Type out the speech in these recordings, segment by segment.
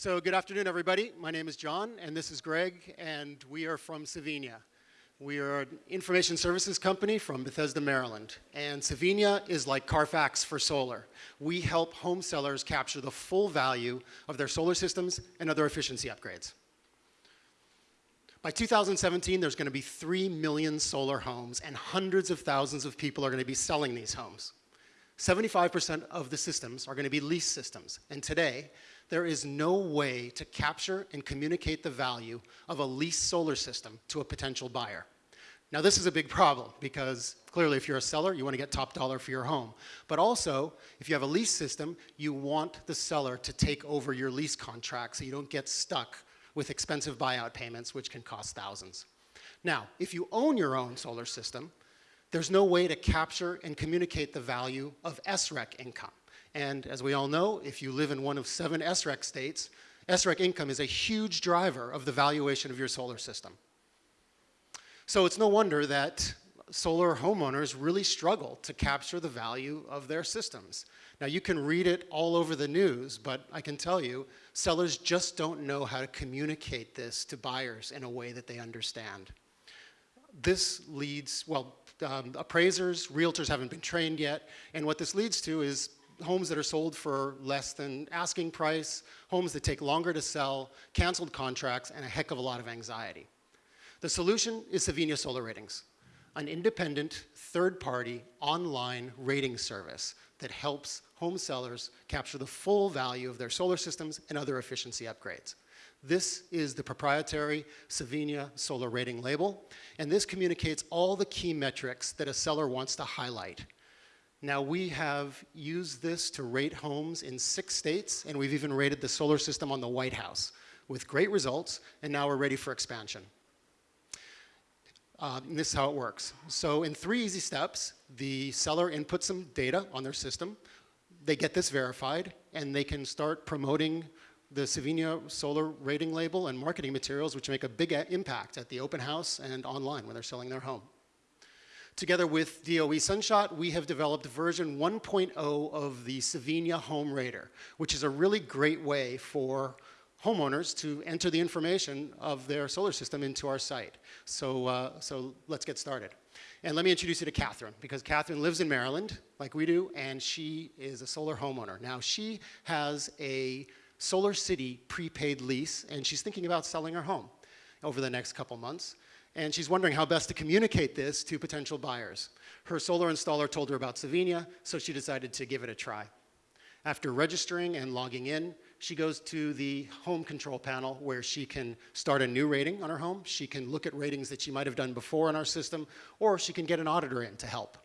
So good afternoon, everybody. My name is John, and this is Greg, and we are from Cevenia. We are an information services company from Bethesda, Maryland. And Cevenia is like Carfax for solar. We help home sellers capture the full value of their solar systems and other efficiency upgrades. By 2017, there's going to be 3 million solar homes, and hundreds of thousands of people are going to be selling these homes. 75% of the systems are going to be lease systems. And today, there is no way to capture and communicate the value of a leased solar system to a potential buyer. Now, this is a big problem because clearly if you're a seller, you want to get top dollar for your home. But also, if you have a lease system, you want the seller to take over your lease contract so you don't get stuck with expensive buyout payments, which can cost thousands. Now, if you own your own solar system, there's no way to capture and communicate the value of SREC income. And as we all know, if you live in one of seven SREC states, SREC income is a huge driver of the valuation of your solar system. So it's no wonder that solar homeowners really struggle to capture the value of their systems. Now you can read it all over the news, but I can tell you, sellers just don't know how to communicate this to buyers in a way that they understand. This leads, well, um, appraisers, realtors haven't been trained yet, and what this leads to is homes that are sold for less than asking price, homes that take longer to sell, canceled contracts, and a heck of a lot of anxiety. The solution is Cevenia Solar Ratings, an independent, third-party, online rating service that helps home sellers capture the full value of their solar systems and other efficiency upgrades. This is the proprietary Cevenia solar rating label, and this communicates all the key metrics that a seller wants to highlight now we have used this to rate homes in six states, and we've even rated the solar system on the White House with great results, and now we're ready for expansion. Uh, this is how it works. So in three easy steps, the seller inputs some data on their system, they get this verified, and they can start promoting the Cevenia solar rating label and marketing materials, which make a big impact at the open house and online when they're selling their home. Together with DOE Sunshot, we have developed version 1.0 of the Cevenia Home Rater, which is a really great way for homeowners to enter the information of their solar system into our site. So, uh, so let's get started. And let me introduce you to Catherine, because Catherine lives in Maryland, like we do, and she is a solar homeowner. Now, she has a SolarCity prepaid lease, and she's thinking about selling her home over the next couple months and she's wondering how best to communicate this to potential buyers. Her solar installer told her about Cevenia, so she decided to give it a try. After registering and logging in, she goes to the home control panel where she can start a new rating on her home. She can look at ratings that she might have done before in our system, or she can get an auditor in to help.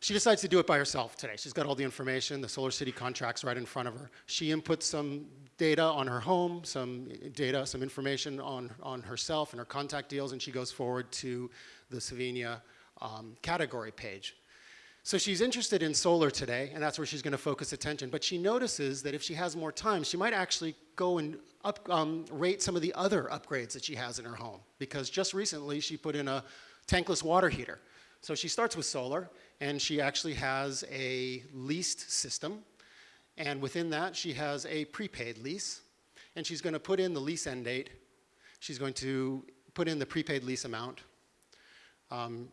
She decides to do it by herself today. She's got all the information, the SolarCity contracts right in front of her. She inputs some data on her home, some data, some information on, on herself and her contact deals, and she goes forward to the Cevenia um, category page. So she's interested in solar today, and that's where she's going to focus attention. But she notices that if she has more time, she might actually go and up, um, rate some of the other upgrades that she has in her home. Because just recently, she put in a tankless water heater. So she starts with solar, and she actually has a leased system. And within that, she has a prepaid lease. And she's going to put in the lease end date. She's going to put in the prepaid lease amount. Um,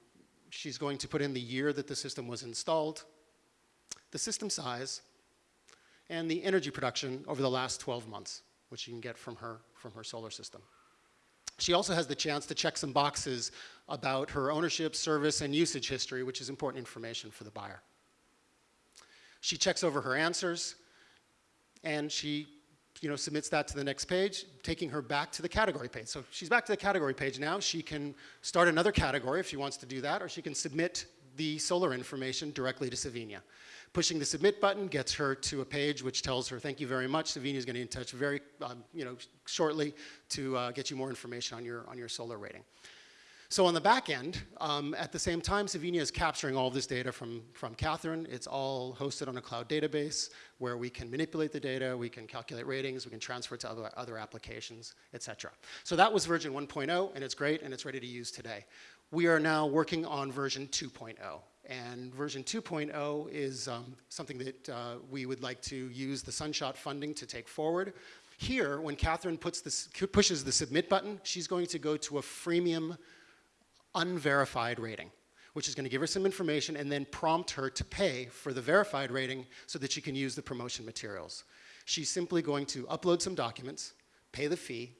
she's going to put in the year that the system was installed, the system size, and the energy production over the last 12 months, which you can get from her, from her solar system. She also has the chance to check some boxes about her ownership, service, and usage history, which is important information for the buyer. She checks over her answers, and she you know, submits that to the next page, taking her back to the category page. So she's back to the category page now. She can start another category if she wants to do that, or she can submit the solar information directly to Cevenia. Pushing the submit button gets her to a page which tells her, thank you very much. Cevenia is going to in touch very, um, you know, shortly to uh, get you more information on your, on your solar rating. So on the back end, um, at the same time, Cevenia is capturing all this data from, from Catherine. It's all hosted on a cloud database where we can manipulate the data, we can calculate ratings, we can transfer it to other, other applications, et cetera. So that was version 1.0, and it's great, and it's ready to use today. We are now working on version 2.0. And version 2.0 is um, something that uh, we would like to use the Sunshot funding to take forward. Here, when Catherine puts this, pushes the submit button, she's going to go to a freemium unverified rating, which is going to give her some information and then prompt her to pay for the verified rating so that she can use the promotion materials. She's simply going to upload some documents, pay the fee,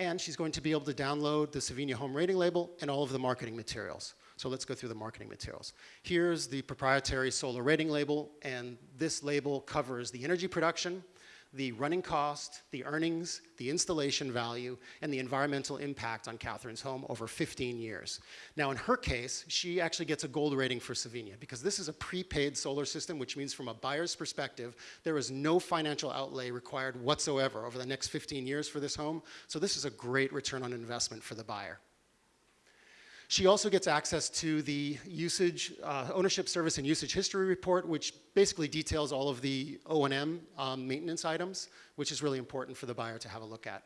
and she's going to be able to download the Savina Home Rating Label and all of the marketing materials. So let's go through the marketing materials. Here's the proprietary solar rating label, and this label covers the energy production, the running cost, the earnings, the installation value, and the environmental impact on Catherine's home over 15 years. Now in her case, she actually gets a gold rating for Savina because this is a prepaid solar system, which means from a buyer's perspective, there is no financial outlay required whatsoever over the next 15 years for this home. So this is a great return on investment for the buyer. She also gets access to the usage, uh, ownership service and usage history report, which basically details all of the O&M um, maintenance items, which is really important for the buyer to have a look at.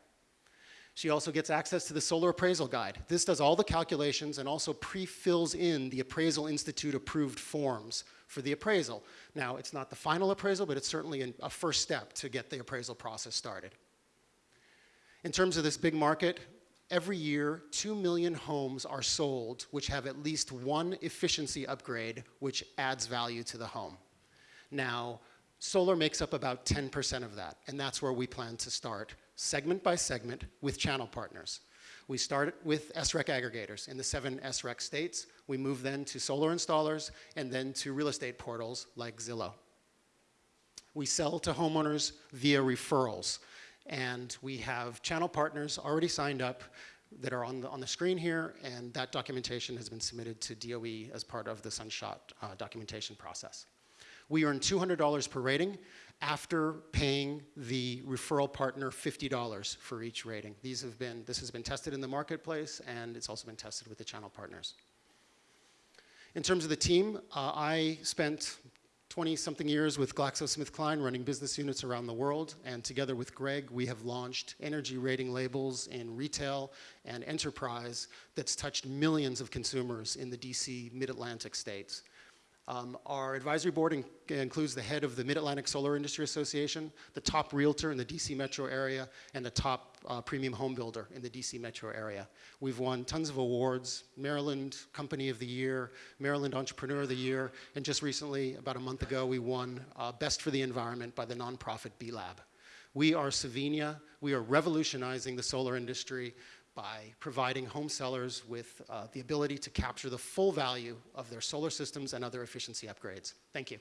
She also gets access to the solar appraisal guide. This does all the calculations and also pre-fills in the Appraisal Institute approved forms for the appraisal. Now, it's not the final appraisal, but it's certainly a first step to get the appraisal process started. In terms of this big market, every year, 2 million homes are sold which have at least one efficiency upgrade which adds value to the home. Now, solar makes up about 10% of that, and that's where we plan to start, segment by segment, with channel partners. We start with SREC aggregators in the seven SREC states. We move then to solar installers and then to real estate portals like Zillow. We sell to homeowners via referrals. And we have channel partners already signed up that are on the, on the screen here, and that documentation has been submitted to DOE as part of the Sunshot uh, documentation process. We earn $200 per rating after paying the referral partner $50 for each rating. These have been, this has been tested in the marketplace, and it's also been tested with the channel partners. In terms of the team, uh, I spent 20 something years with GlaxoSmithKline running business units around the world. And together with Greg, we have launched energy rating labels in retail and enterprise that's touched millions of consumers in the DC mid-Atlantic states. Um, our advisory board in includes the head of the Mid-Atlantic Solar Industry Association, the top realtor in the DC metro area, and the top uh, premium home builder in the DC metro area. We've won tons of awards, Maryland Company of the Year, Maryland Entrepreneur of the Year, and just recently, about a month ago, we won uh, Best for the Environment by the nonprofit B-Lab. We are Savina. We are revolutionizing the solar industry by providing home sellers with uh, the ability to capture the full value of their solar systems and other efficiency upgrades. Thank you.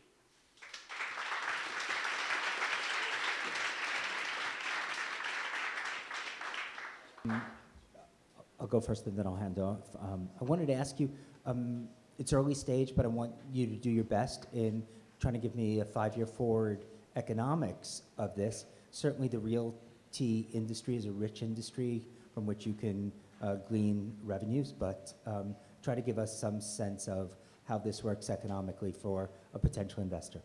I'll go first and then I'll hand off. Um, I wanted to ask you, um, it's early stage, but I want you to do your best in trying to give me a five-year forward economics of this. Certainly the realty industry is a rich industry from which you can uh, glean revenues, but um, try to give us some sense of how this works economically for a potential investor.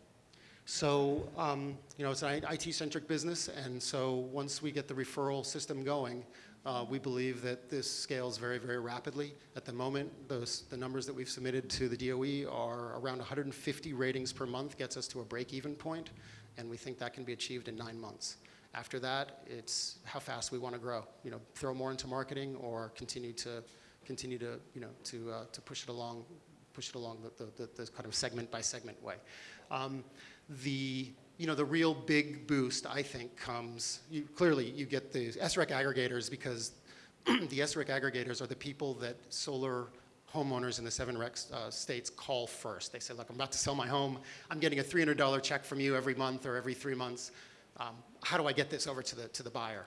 So, um, you know, it's an IT-centric business, and so once we get the referral system going, uh, we believe that this scales very, very rapidly. At the moment, those, the numbers that we've submitted to the DOE are around 150 ratings per month gets us to a break-even point, and we think that can be achieved in nine months. After that, it's how fast we want to grow. You know, throw more into marketing or continue to continue to you know to uh, to push it along, push it along the, the, the, the kind of segment by segment way. Um, the you know the real big boost I think comes you, clearly you get the SREC aggregators because the SREC aggregators are the people that solar homeowners in the seven rec uh, states call first. They say, look, I'm about to sell my home. I'm getting a $300 check from you every month or every three months um, how do I get this over to the, to the buyer?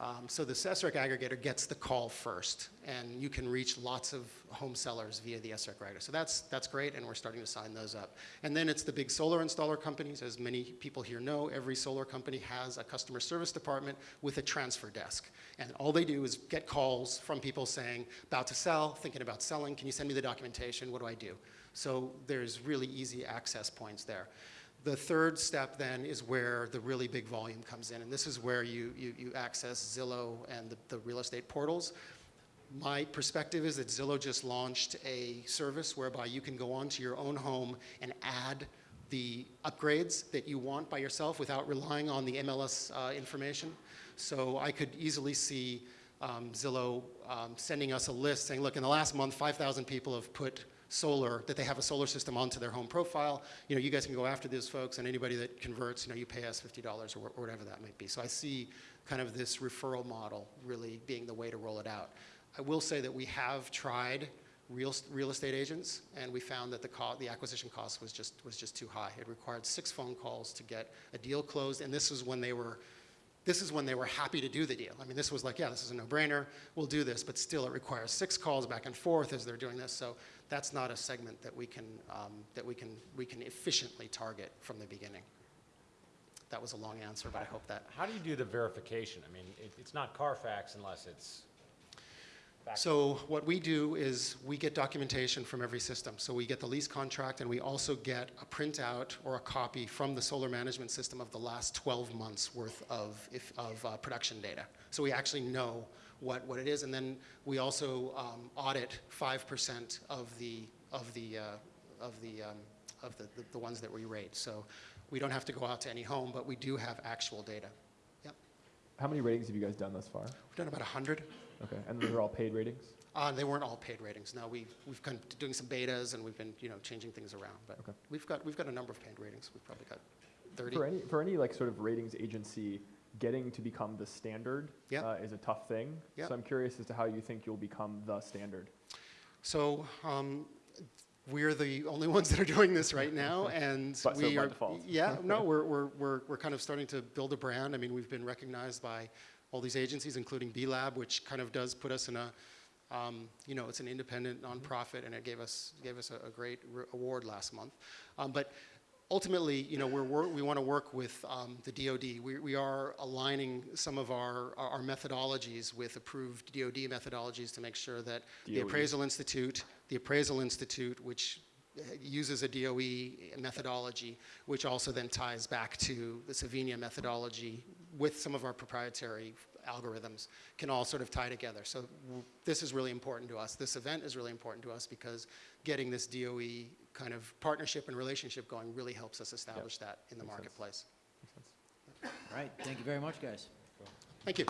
Um, so the SREC aggregator gets the call first, and you can reach lots of home sellers via the SREC aggregator. So that's, that's great, and we're starting to sign those up. And then it's the big solar installer companies. As many people here know, every solar company has a customer service department with a transfer desk. And all they do is get calls from people saying, about to sell, thinking about selling, can you send me the documentation, what do I do? So there's really easy access points there. The third step then is where the really big volume comes in, and this is where you, you, you access Zillow and the, the real estate portals. My perspective is that Zillow just launched a service whereby you can go onto your own home and add the upgrades that you want by yourself without relying on the MLS uh, information. So I could easily see um, Zillow um, sending us a list saying, look, in the last month, 5,000 people have put solar, that they have a solar system onto their home profile. You know, you guys can go after those folks, and anybody that converts, you know, you pay us $50 or, or whatever that might be. So I see kind of this referral model really being the way to roll it out. I will say that we have tried real, real estate agents, and we found that the, the acquisition cost was just, was just too high. It required six phone calls to get a deal closed, and this was when they were, this is when they were happy to do the deal. I mean, this was like, yeah, this is a no-brainer, we'll do this, but still it requires six calls back and forth as they're doing this, so that's not a segment that we can, um, that we can, we can efficiently target from the beginning. That was a long answer, but I hope that How do you do the verification? I mean, it, it's not Carfax unless it's. Back- So what we do is we get documentation from every system. So we get the lease contract and we also get a printout or a copy from the solar management system of the last 12 months worth of, if, of uh, production data. So we actually know what, what it is. And then we also um, audit 5% of the, of the, uh, of the, um, of the, the, the ones that we rate. So we don't have to go out to any home, but we do have actual data. Yep. How many ratings have you guys done thus far? We've done about 100. Okay, and those are all paid ratings? Uh, they weren't all paid ratings. No, we, we've been doing some betas and we've been, you know, changing things around. But Okay. we've got, we've got a number of paid ratings. We've probably got 30. For any, for any like sort of ratings agency, getting to become the standard Yeah. uh, is a tough thing. Yeah. So I'm curious as to how you think you'll become the standard. So um, we're the only ones that are doing this right now, and But we by are. default. Yeah, no, we're, we're, we're, we're kind of starting to build a brand. I mean, we've been recognized by all these agencies, including B Lab, which kind of does put us in a, um, you know, it's an independent nonprofit, and it gave us gave us a, a great re- award last month. Um, but ultimately, you know, we're, we want to work with um, the DoD. We, we are aligning some of our, our methodologies with approved DoD methodologies to make sure that the Appraisal Institute, the Appraisal Institute, which uh, uses a DOE methodology, which also then ties back to the Savina methodology with some of our proprietary algorithms, can all sort of tie together. So w- this is really important to us. This event is really important to us because getting this DOE kind of partnership and relationship going really helps us establish that in the Makes sense. marketplace. Makes sense. All right, thank you very much, guys. Thank you.